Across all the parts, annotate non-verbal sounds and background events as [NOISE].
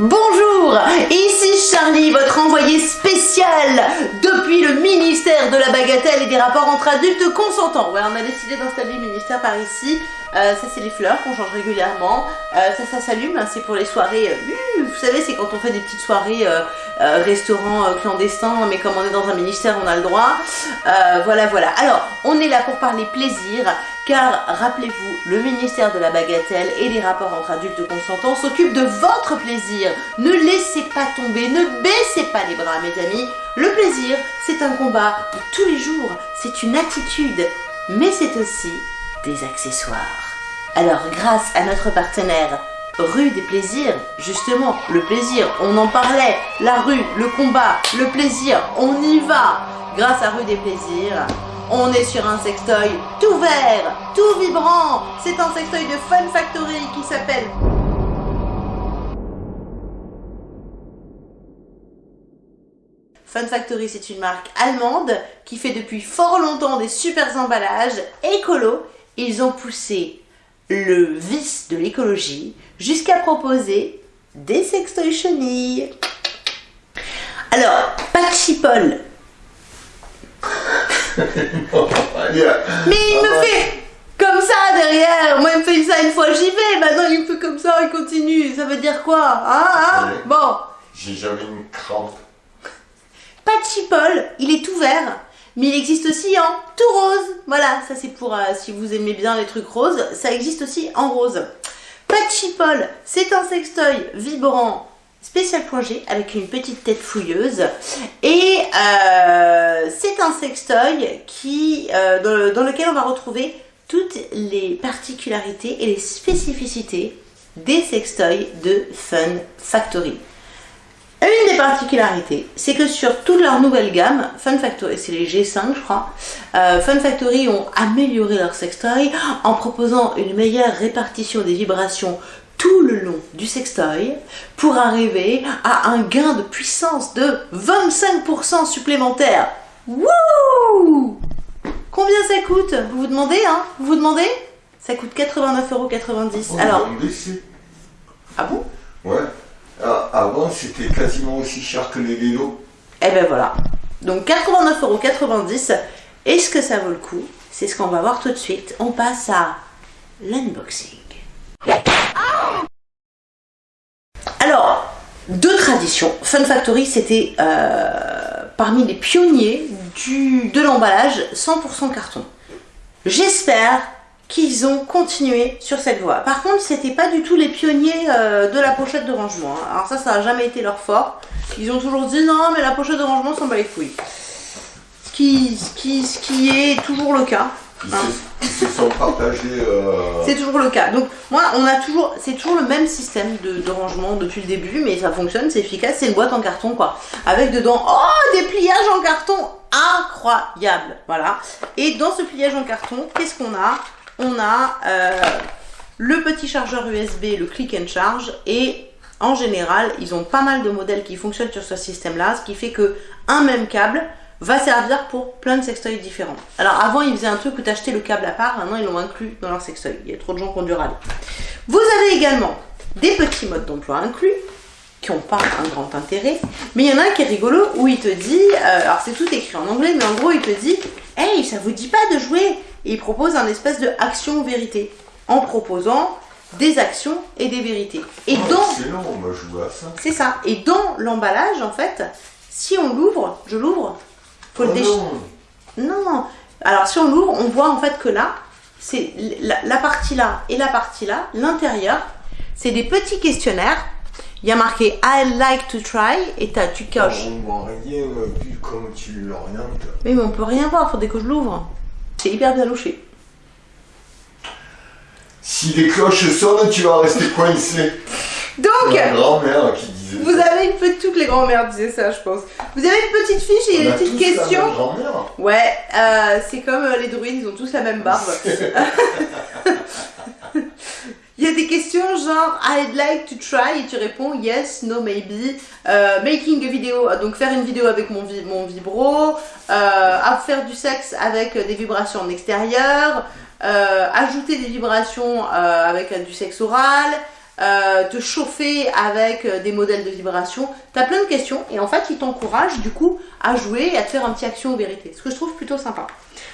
Bonjour, ici Charlie, votre envoyé spécial depuis le ministère de la bagatelle et des rapports entre adultes consentants. Ouais, on a décidé d'installer le ministère par ici. Euh, ça, c'est les fleurs qu'on change régulièrement. Euh, ça, ça s'allume, hein, c'est pour les soirées. euh, vous savez, c'est quand on fait des petites soirées restaurants clandestins, mais comme on est dans un ministère, on a le droit. Voilà, voilà. Alors, on est là pour parler plaisir, car rappelez-vous, le ministère de la bagatelle et les rapports entre adultes consentants s'occupe de votre plaisir. Ne laissez pas tomber, ne baissez pas les bras, mes amis. Le plaisir, c'est un combat tous les jours, c'est une attitude, mais c'est aussi des accessoires. Alors, grâce à notre partenaire Rue des plaisirs, justement, le plaisir, on en parlait, la rue, le combat, le plaisir, on y va. Grâce à Rue des plaisirs, on est sur un sextoy tout vert, tout vibrant. C'est un sextoy de Fun Factory qui s'appelle Fun Factory, c'est une marque allemande qui fait depuis fort longtemps des super emballages écolos. Ils ont poussé le vice de l'écologie jusqu'à proposer des sextoys chenilles. Alors, Patchy Paul, mais il me fait comme ça derrière. Moi, il me fait ça une fois, j'y vais. Maintenant, il me fait comme ça, il continue. Ça veut dire quoi Hein, hein? Ouais. Bon, J'ai jamais une crampe. Patchy Paul, il est tout vert, mais il existe aussi en tout rose. Voilà, ça c'est pour euh, si vous aimez bien les trucs roses, ça existe aussi en rose. Patchy Paul, c'est un sextoy vibrant spécial G avec une petite tête fouilleuse et euh, c'est un sextoy qui euh, dans lequel on va retrouver toutes les particularités et les spécificités des sextoys de Fun Factory. Une des particularités, c'est que sur toute leur nouvelle gamme, Fun Factory, c'est les G5 je crois, euh, Fun Factory ont amélioré leur sextoy en proposant une meilleure répartition des vibrations tout le long du sextoy pour arriver à un gain de puissance de 25% supplémentaire. Wouh Combien ça coûte? Vous vous demandez, hein? Vous vous demandez? Ça coûte 89,90€. Alors, ah bon? Ouais. Ah, avant, c'était quasiment aussi cher que les vélos. Et ben voilà. Donc 89,90€. Est-ce que ça vaut le coup? C'est ce qu'on va voir tout de suite. On passe à l'unboxing. Alors, deux traditions. Fun Factory, c'était euh, parmi les pionniers de l'emballage 100% carton. J'espère qu'ils ont continué sur cette voie. Par contre, c'était pas du tout les pionniers euh, de la pochette de rangement. hein. Alors ça, ça n'a jamais été leur fort. Ils ont toujours dit non, mais la pochette de rangement s'en bat les qui, ce qui est toujours le cas. Euh, C'est toujours le cas. Donc moi, on a toujours, c'est toujours le même système de, de rangement depuis le début, mais ça fonctionne, c'est efficace. C'est une boîte en carton quoi, avec dedans oh des pliages en carton incroyable, voilà. Et dans ce pliage en carton, qu'est-ce qu'on a? On a euh, le petit chargeur USB, le click and charge, et en général, ils ont pas mal de modèles qui fonctionnent sur ce système-là, ce qui fait que un même câble va servir pour plein de sextoys différents. Alors avant, ils faisaient un truc où tu achetais le câble à part, maintenant ils l'ont inclus dans leur sextoy. Il y a trop de gens qui ont dû râler. Vous avez également des petits modes d'emploi inclus qui n'ont pas un grand intérêt, mais il y en a un qui est rigolo où il te dit, euh, alors c'est tout écrit en anglais, mais en gros il te dit, hey, ça vous dit pas de jouer? Et il propose un espèce de action vérité en proposant des actions et des vérités. Et oh, dans Excellent, on va jouer à ça. c'est ça. Et dans l'emballage, en fait, si on l'ouvre, je l'ouvre, faut le Oh déchirer. non. Non. Alors si on l'ouvre, on voit en fait que là, c'est la, la partie là et la partie là, l'intérieur, c'est des petits questionnaires. Il y a marqué I like to try et t'as- tu coches. On voit rien vu comme tu l'orientes. Oui, mais on peut rien voir, faudrait que je l'ouvre. C'est hyper bien louché. Si les cloches sonnent, tu vas rester coincé. Donc, Ma grand-mère qui disait vous ça. avez une petite, toutes les grand-mères disaient ça, je pense. Vous avez une petite fiche et On des a petites tous la même questions. grand-mère. Ouais, euh, c'est comme euh, les druides, ils ont tous la même barbe. [LAUGHS] Il y a des questions genre I'd like to try et tu réponds yes, no, maybe. Euh, making a video, donc faire une vidéo avec mon, vi- mon vibro. Euh, à faire du sexe avec des vibrations en extérieur. Euh, ajouter des vibrations euh, avec euh, du sexe oral. Euh, te chauffer avec euh, des modèles de vibration. Tu as plein de questions et en fait, il t'encourage du coup à jouer et à te faire un petit action ou vérité. Ce que je trouve plutôt sympa.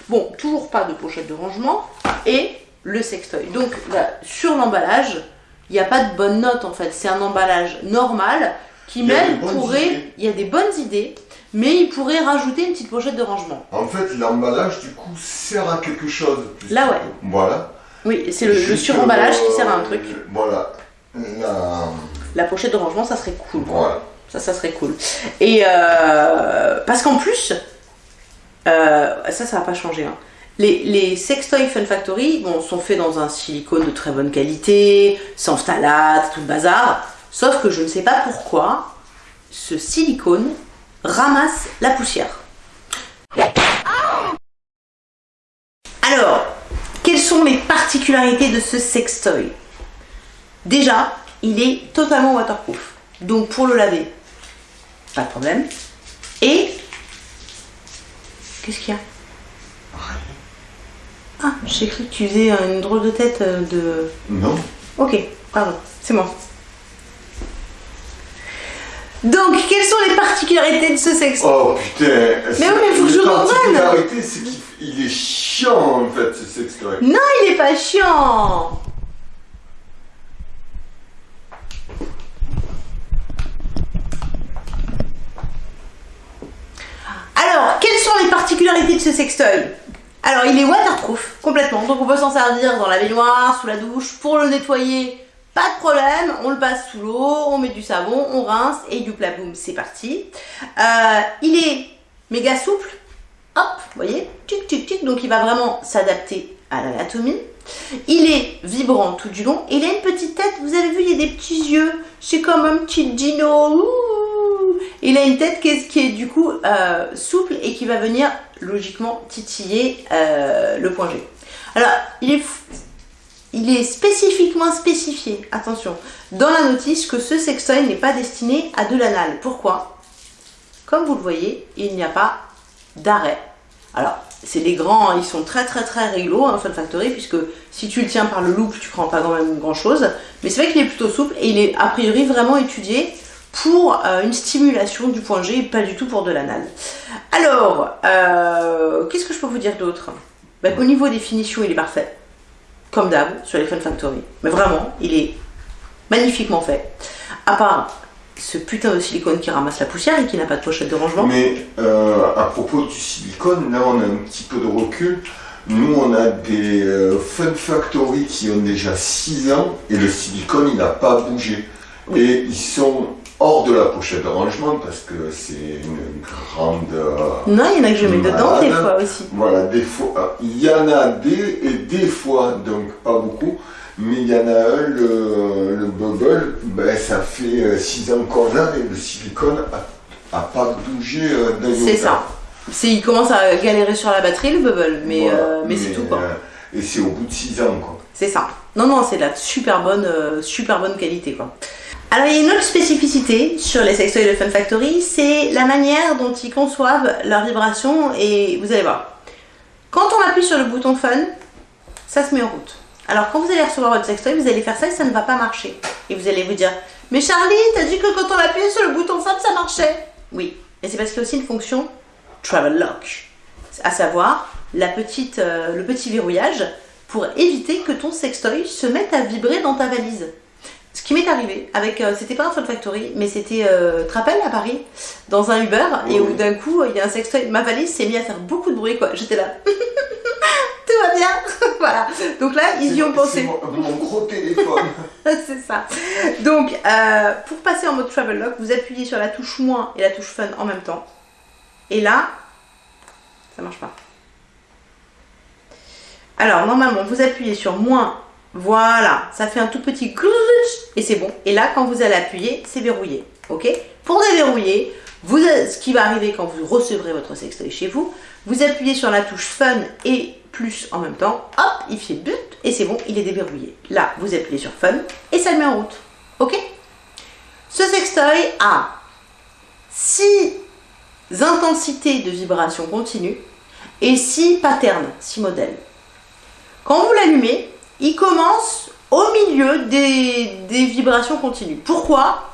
Bon, toujours pas de pochette de rangement et le sextoy. Donc là, sur l'emballage, il n'y a pas de bonne note en fait. C'est un emballage normal qui même pourrait... Il y a des bonnes idées, mais il pourrait rajouter une petite pochette de rangement. En fait, l'emballage, du coup, sert à quelque chose. Là, ouais. Voilà. Oui, c'est le, le suremballage qui euh, sert à un truc. Voilà. La- La pochette de rangement, ça serait cool. quoi. Voilà. Ça, ça serait cool. Et euh, parce qu'en plus, euh, ça, ça va pas changer. hein. Les, les sextoys Fun Factory bon, sont faits dans un silicone de très bonne qualité, sans phthalate, tout le bazar. Sauf que je ne sais pas pourquoi ce silicone ramasse la poussière. Alors, quelles sont les particularités de ce sextoy? Déjà, il est totalement waterproof. Donc pour le laver, pas de problème. Et qu'est-ce qu'il y a? Ah, j'ai cru que tu faisais une drôle de tête euh, de. Non. Ok, pardon, c'est moi. Donc, quelles sont les particularités de ce sexe? Oh putain. Mais oui, mais faut que je La comprenne. particularité, c'est qu'il il est chiant, en fait, ce sextoy. Non, il est pas chiant Alors, quelles les particularités de ce sextoy Alors, il est waterproof, complètement. Donc, on peut s'en servir dans la baignoire, sous la douche, pour le nettoyer. Pas de problème, on le passe sous l'eau, on met du savon, on rince et du plat boum, c'est parti. Euh, il est méga souple, hop, vous voyez, tic tic tic, donc il va vraiment s'adapter à l'anatomie. Il est vibrant tout du long, il a une petite tête, vous avez vu, il y a des petits yeux, c'est comme un petit dino. Il a une tête qui est, du coup euh, souple et qui va venir logiquement titiller euh, le point G. Alors, il est, spécifiquement spécifié, attention, dans la notice que ce sextoy n'est pas destiné à de l'anal. Pourquoi? Comme vous le voyez, il n'y a pas d'arrêt. Alors, c'est les grands, ils sont très très très rigolos, hein, Fun Factory, puisque si tu le tiens par le loop, tu prends pas quand même grand chose. Mais c'est vrai qu'il est plutôt souple et il est a priori vraiment étudié pour euh, une stimulation du point G et pas du tout pour de l'anal. Alors, euh, qu'est-ce que je peux vous dire d'autre? Bah, Au niveau des finitions, il est parfait. Comme d'hab, sur les Fun Factory. Mais vraiment, il est magnifiquement fait. À part ce putain de silicone qui ramasse la poussière et qui n'a pas de pochette de rangement. Mais euh, à propos du silicone, là on a un petit peu de recul. Nous on a des euh, Fun Factory qui ont déjà 6 ans et le silicone il n'a pas bougé. Oui. Et ils sont hors de la pochette de rangement parce que c'est une grande. euh, Non, il y en a que je mets dedans des fois aussi. voilà, des fois. euh, Il y en a des et des fois, donc pas beaucoup. Mais il y en a un, le, le bubble, ben, ça fait 6 ans qu'on l'a et le silicone a, a pas bougé euh, d'un C'est ça. Il commence à galérer sur la batterie, le bubble, mais, Voilà. euh, mais, c'est tout quoi. et c'est au bout de 6 ans quoi. C'est ça. Non, non, c'est de la super bonne, euh, super bonne qualité quoi. Alors, il y a une autre spécificité sur les sextoys de Fun Factory, c'est la manière dont ils conçoivent leur vibration et vous allez voir. Quand on appuie sur le bouton Fun, ça se met en route. Alors, quand vous allez recevoir votre sextoy, vous allez faire ça et ça ne va pas marcher. Et vous allez vous dire, mais Charlie, t'as dit que quand on appuyait sur le bouton Fun, ça marchait. Oui, et c'est parce qu'il y a aussi une fonction Travel Lock, à savoir euh, le petit verrouillage pour éviter que ton sextoy se mette à vibrer dans ta valise. Ce qui m'est arrivé avec, euh, c'était pas un Fun Factory, mais c'était euh, Trappel à Paris, dans un Uber, et où d'un coup il y a un sextoy, ma valise s'est mise à faire beaucoup de bruit quoi. J'étais là, [LAUGHS] tout va bien, [LAUGHS] voilà. Donc là ils y ont pensé. mon, mon gros téléphone. [LAUGHS] c'est ça. Donc, euh, pour passer en mode travel lock, vous appuyez sur la touche moins et la touche fun en même temps. Et là, ça marche pas. Alors, normalement, vous appuyez sur moins. Voilà, ça fait un tout petit clouch et c'est bon. Et là, quand vous allez appuyer, c'est verrouillé. Ok? Pour déverrouiller, vous, ce qui va arriver quand vous recevrez votre sextoy chez vous, vous appuyez sur la touche fun et plus en même temps. Hop, il fait but et c'est bon, il est déverrouillé. Là, vous appuyez sur fun et ça le met en route. Ok? Ce sextoy a 6 intensités de vibration continue et 6 patterns, 6 modèles. Quand vous l'allumez, il commence au milieu des, des vibrations continues. Pourquoi?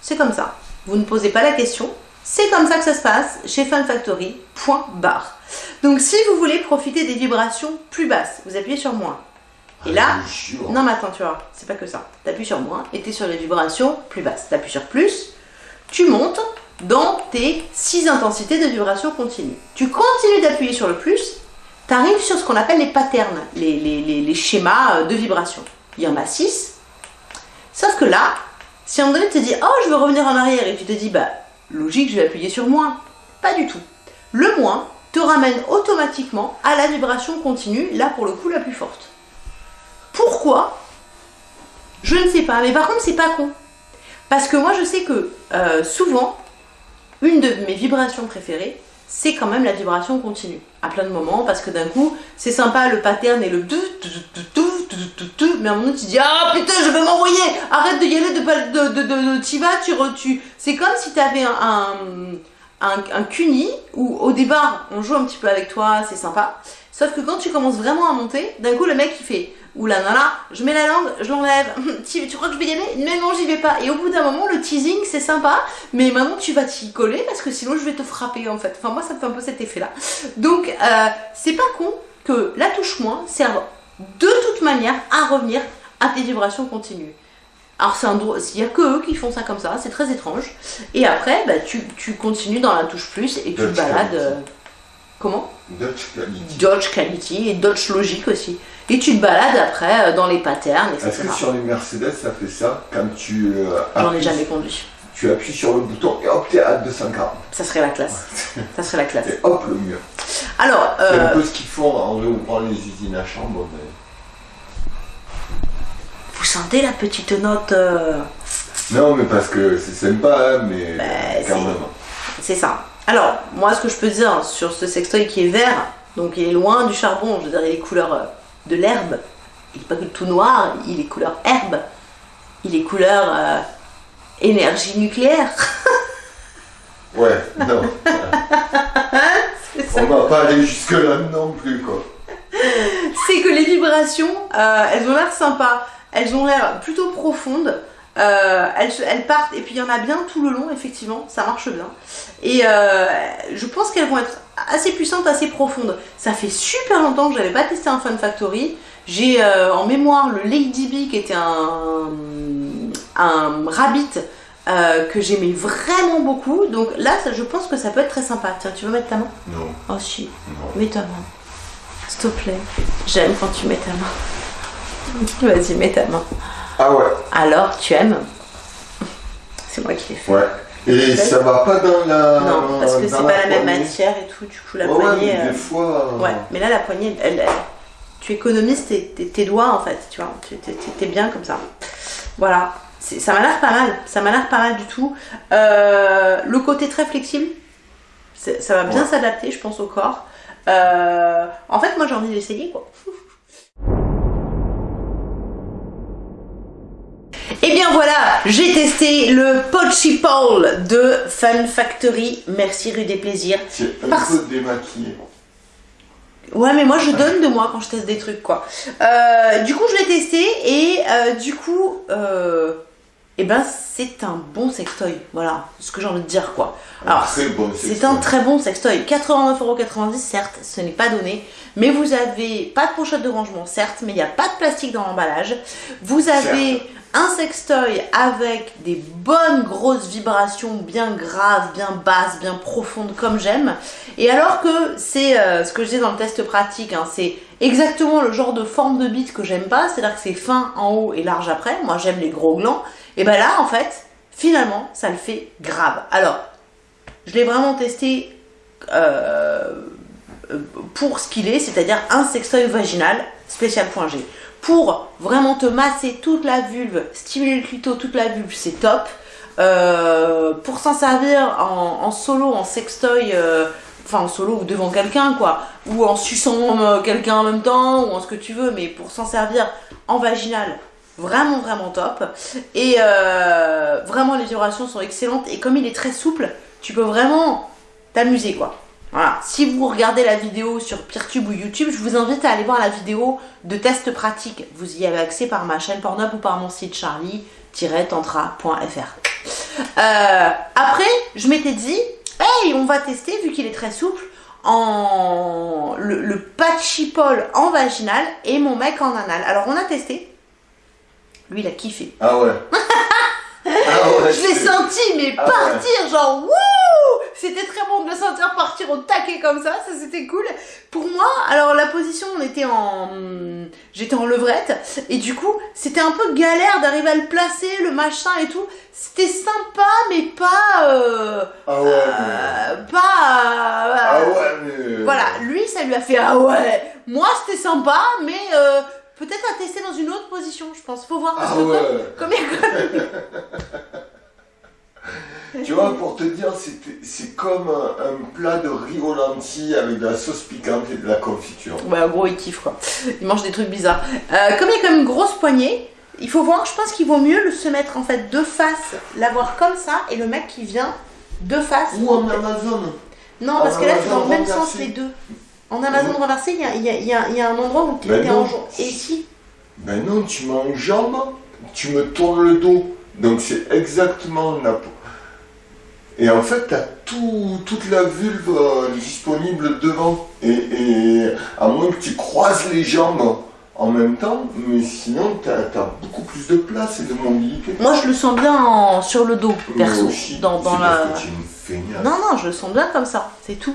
C'est comme ça. Vous ne posez pas la question. C'est comme ça que ça se passe chez Fun Factory. Point barre. Donc si vous voulez profiter des vibrations plus basses, vous appuyez sur moins. Et là, Jure. non mais attends, tu vois, c'est pas que ça. T'appuies sur moins et t'es sur les vibrations plus basses. T'appuies sur plus, tu montes dans tes 6 intensités de vibration continue. Tu continues d'appuyer sur le plus, t'arrives sur ce qu'on appelle les patterns, les schémas euh, de vibration. Il y en a 6. Sauf que là, si à un moment donné tu te dis, oh je veux revenir en arrière et tu te dis, bah logique, je vais appuyer sur moins. Pas du tout. Le moins te ramène automatiquement à la vibration continue, là pour le coup la plus forte. Pourquoi? Je ne sais pas, mais par contre c'est pas con. Parce que moi je sais que euh, souvent, une de mes vibrations préférées, c'est quand même la vibration continue. À plein de moments, parce que d'un coup, c'est sympa le pattern et le mais à un moment tu dis Ah putain, je vais m'envoyer Arrête de y aller, de, de, de, de, t'y vas, tu tu C'est comme si tu avais un, un, un, un cuni où au départ, on joue un petit peu avec toi, c'est sympa. Sauf que quand tu commences vraiment à monter, d'un coup, le mec il fait Là là là, je mets la langue, je l'enlève. [LAUGHS] tu, tu crois que je vais y aller Mais non, j'y vais pas. Et au bout d'un moment, le teasing c'est sympa, mais maintenant tu vas t'y coller parce que sinon je vais te frapper en fait. Enfin, moi ça me fait un peu cet effet là. Donc, euh, c'est pas con que la touche moins serve de toute manière à revenir à tes vibrations continues. Alors, c'est un drôle, il y a que eux qui font ça comme ça, c'est très étrange. Et après, bah, tu, tu continues dans la touche plus et tu Dodge balades. quality. euh, comment? Dutch quality. Dodge quality et Dodge logique aussi. Et tu te balades après euh, dans les patterns, Est-ce etc. que sur les Mercedes, ça fait ça quand tu, euh, J'en ai jamais conduit. tu appuies sur le bouton et hop, t'es à 240. Ça serait la classe. Ça serait la classe. Et hop, le mur. Alors, C'est un euh, peu ce qu'ils font en réouvrant les usines à chambre. mais- vous sentez la petite note euh, Non, mais parce que c'est sympa, hein, mais Bah, quand c'est- même. C'est ça. Alors, moi, ce que je peux dire sur ce sextoy qui est vert, donc il est loin du charbon, je veux dire, il est couleur euh, de l'herbe. Il n'est pas que tout noir, il est couleur herbe. Il est couleur euh, énergie nucléaire. [LAUGHS] Ouais, non. On va pas aller jusque-là non plus, quoi. c'est que les vibrations, euh, elles ont l'air sympas, elles ont l'air plutôt profondes, euh, elles, partent, et puis il y en a bien tout le long, effectivement, ça marche bien. Et euh, je pense qu'elles vont être assez puissantes, assez profondes. Ça fait super longtemps que j'avais pas testé un Fun Factory. J'ai euh, en mémoire le Lady Bee qui était un, un rabbit euh, que j'aimais vraiment beaucoup. Donc là, ça- je pense que ça peut être très sympa. Tiens, tu veux mettre ta main? Non, Oh si. non. Mets ta main. S'il te plaît. J'aime quand tu mets ta main. [LAUGHS] Vas-y, mets ta main. Ah ouais, Alors, tu aimes? C'est moi qui l'ai fait. ouais. Et ça va pas dans la. Non, parce que c'est pas la même poignée? matière et tout. Du coup, la Ouais, poignée. mais euh, des fois. euh, Ouais, mais là, la poignée, elle, elle- tu économises tes, tes- tes doigts en fait, tu vois. T'es- bien comme ça. Voilà. C'est- Ça m'a l'air pas mal. Ça m'a l'air pas mal du tout. Euh, le côté très flexible, ça va bien Ouais. s'adapter, je pense, au corps. Euh, en fait, moi, j'ai envie d'essayer quoi. [LAUGHS] Et Eh bien voilà, j'ai testé le Pochi Pole de Fun Factory. Merci rue des Plaisirs. C'est un Parce- peu démaquillé. Ouais, mais moi je donne de moi quand je teste des trucs quoi. Euh, du coup, je l'ai testé et euh, du coup, euh, eh ben c'est un bon sextoy. Voilà, ce que j'ai envie de dire quoi. Alors, bon C'est sextoy. un très bon sextoy. 89,90€, certes, ce n'est pas donné. Mais vous avez pas de pochette de rangement, certes, mais il n'y a pas de plastique dans l'emballage. Vous avez un sextoy avec des bonnes grosses vibrations bien graves, bien basses, bien profondes comme j'aime. Et alors que c'est euh, ce que je disais dans le test pratique, hein, c'est exactement le genre de forme de bite que j'aime pas, c'est-à-dire que c'est fin en haut et large après. Moi j'aime les gros glands. Et ben là en fait, finalement, ça le fait grave. Alors, je l'ai vraiment testé euh, pour ce qu'il est, c'est-à-dire un sextoy vaginal spécial point G. Pour vraiment te masser toute la vulve, stimuler le clito, toute la vulve, c'est top. Euh, pour s'en servir en, solo, en sextoy, euh, enfin en solo ou devant quelqu'un quoi, ou en suçant euh, quelqu'un en même temps, ou en ce que tu veux, mais pour s'en servir en vaginal, vraiment vraiment top. Et vraiment les vibrations sont excellentes et comme il est très souple, tu peux vraiment t'amuser quoi. Voilà. Si vous regardez la vidéo sur Peertube ou YouTube, je vous invite à aller voir la vidéo de test pratique. Vous y avez accès par ma chaîne Pornhub ou par mon site charlie-tantra.fr. Euh, après, je m'étais dit, hey, on va tester, vu qu'il est très souple, en le, le patchipole en vaginal et mon mec en anal. Alors on a testé. Lui, il a kiffé. Ah ouais. [LAUGHS] Ah ouais, Je l'ai senti, mais Ah ouais. partir, genre wouh C'était très bon de le sentir partir au taquet comme ça, ça c'était cool. Pour moi, alors la position, on était en. J'étais en levrette, et du coup, c'était un peu galère d'arriver à le placer, le machin et tout. C'était sympa, mais pas. euh, Ah ouais. mais- euh, pas. euh, Ah ouais, mais. Voilà, lui, ça lui a fait ah ouais. Moi, c'était sympa, mais euh, peut-être à tester dans une autre position, je pense. Faut voir parce Ah que comme- ouais. comme a- [LAUGHS] Tu vois, pour te dire, c'est comme un, un plat de riz au lentilles avec de la sauce piquante et de la confiture. Ouais, en gros, il kiffe quoi. Il mange des trucs bizarres. Euh, comme il y a quand même une grosse poignée, il faut voir, je pense qu'il vaut mieux le se mettre en fait de face, l'avoir comme ça, et le mec qui vient de face. Ou en Amazon. Non, parce que là, c'est dans le même sens les deux. En Amazon Mhm. renversé, il y y y y a un endroit où tu Ben es en jambe. Et ici, Ben non, tu mets en jambe, tu me tournes le dos. Donc c'est exactement la peau. Et en fait, tu as tout, toute la vulve euh, disponible devant. Et, et à moins que tu croises les jambes en même temps, mais sinon, tu as, beaucoup plus de place et de mobilité. moi je le sens bien en- sur le dos, perso. aussi, Dans, dans la... parce que tu es une feignasse. Non, non, je le sens bien comme ça, c'est tout.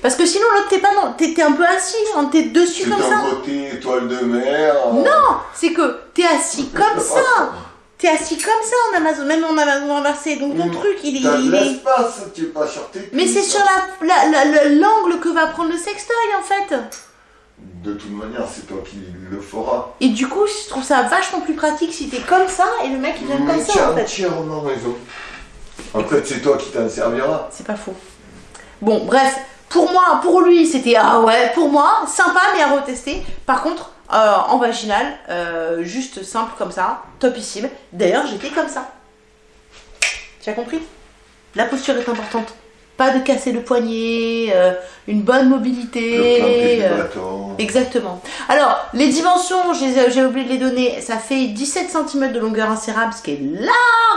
Parce que sinon, l'autre, t'es pas dans... T'es t'es un peu assis, hein, t'es dessus comme ça. côté étoile de mer. euh, Non, c'est que t'es assis comme ça. [LAUGHS] T'es assis comme ça en Amazon, même en Amazon renversé. Donc ton Mm. truc, il, est- T'as de il est. l'espace, tu es pas sur tes Mais c'est sur la- la- la- la- l'angle que va prendre le sextoy en fait. De toute manière, c'est toi qui le feras. Et du coup, je trouve ça vachement plus pratique si t'es comme ça et le mec il vient comme tu ça en fait. entièrement raison. En fait, c'est toi qui t'en serviras. C'est pas faux. Bon, bref, pour moi, pour lui, c'était ah ouais, pour moi, sympa mais à retester. Par contre, euh, en vaginal, euh, juste simple comme ça, topissime. D'ailleurs, j'étais comme ça. Tu as compris? La posture est importante. Pas de casser le poignet, euh, une bonne mobilité. Exactement. Alors, les dimensions, j'ai oublié de les donner, ça fait 17 cm de longueur insérable, ce qui est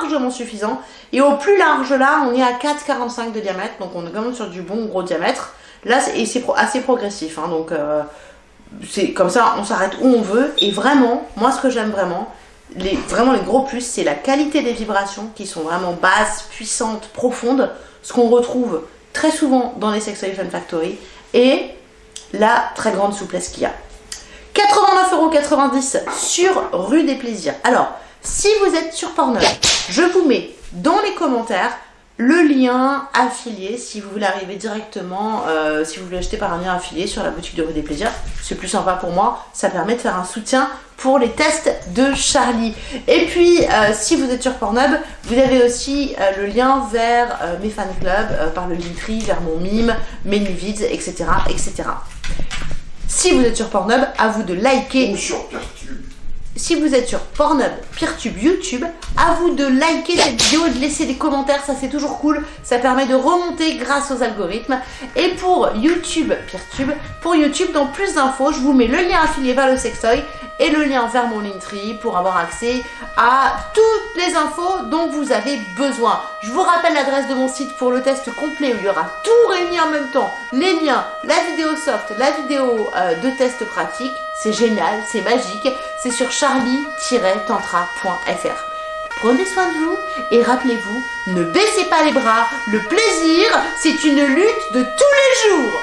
largement suffisant. Et au plus large là, on est à 4,45 de diamètre, donc on est quand même sur du bon gros diamètre. Là, c'est- et c'est pro- assez progressif, hein, donc euh, c'est comme ça, on s'arrête où on veut. Et vraiment, moi, ce que j'aime vraiment, vraiment les gros plus, c'est la qualité des vibrations qui sont vraiment basses, puissantes, profondes, ce qu'on retrouve très souvent dans les Sextoy Fun Factory, et la très grande souplesse qu'il y a. 89,90€ sur Rue des Plaisirs. Alors, si vous êtes sur Pornhub, je vous mets dans les commentaires le lien affilié si vous voulez arriver directement, euh, si vous voulez acheter par un lien affilié sur la boutique de Rue des Plaisirs. C'est plus sympa pour moi, ça permet de faire un soutien pour les tests de Charlie. Et puis, euh, si vous êtes sur Pornhub, vous avez aussi euh, le lien vers mes fan clubs, par le Linktree, vers mon mime, mes nuvids, etc., etc. Si vous êtes sur Pornhub, à vous de liker. Si vous êtes sur Pornhub, Peertube, YouTube, à vous de liker cette vidéo et de laisser des commentaires, ça c'est toujours cool, ça permet de remonter grâce aux algorithmes. Et pour YouTube, Peertube, pour YouTube, dans plus d'infos, je vous mets le lien affilié vers le sextoy et le lien vers mon Linktree pour avoir accès à toutes les infos dont vous avez besoin. Je vous rappelle l'adresse de mon site pour le test complet où il y aura tout réuni en même temps, les liens, la vidéo soft, la vidéo euh, de test pratique. C'est génial, c'est magique. C'est sur charlie-tantra.fr. Prenez soin de vous et rappelez-vous, ne baissez pas les bras. Le plaisir, c'est une lutte de tous les jours.